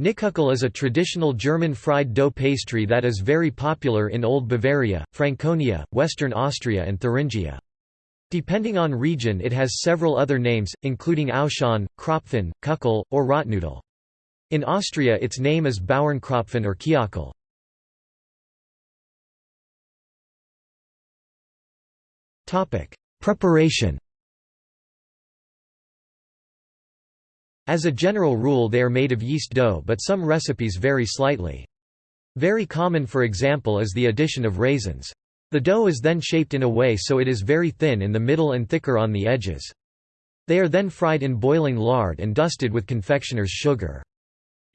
Knieküchle is a traditional German fried dough pastry that is very popular in Old Bavaria, Franconia, Western Austria and Thuringia. Depending on region it has several other names, including Auschan, Krapfen, Kuckel, or Rotnudel. In Austria its name is Bauernkrapfen or Kiachl. Preparation As a general rule they are made of yeast dough but some recipes vary slightly. Very common for example is the addition of raisins. The dough is then shaped in a way so it is very thin in the middle and thicker on the edges. They are then fried in boiling lard and dusted with confectioner's sugar.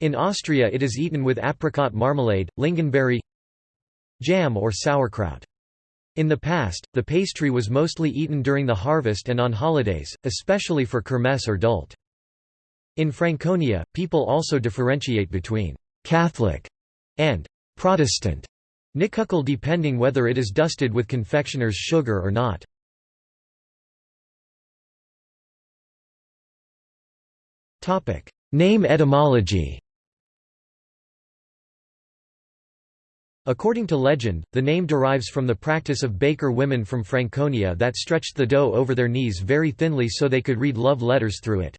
In Austria it is eaten with apricot marmalade, lingonberry jam or sauerkraut. In the past, the pastry was mostly eaten during the harvest and on holidays, especially for kermesse or Dult. In Franconia, people also differentiate between «Catholic» and «Protestant» Knieküchle depending whether it is dusted with confectioner's sugar or not. Name etymology According to legend, the name derives from the practice of baker women from Franconia that stretched the dough over their knees very thinly so they could read love letters through it.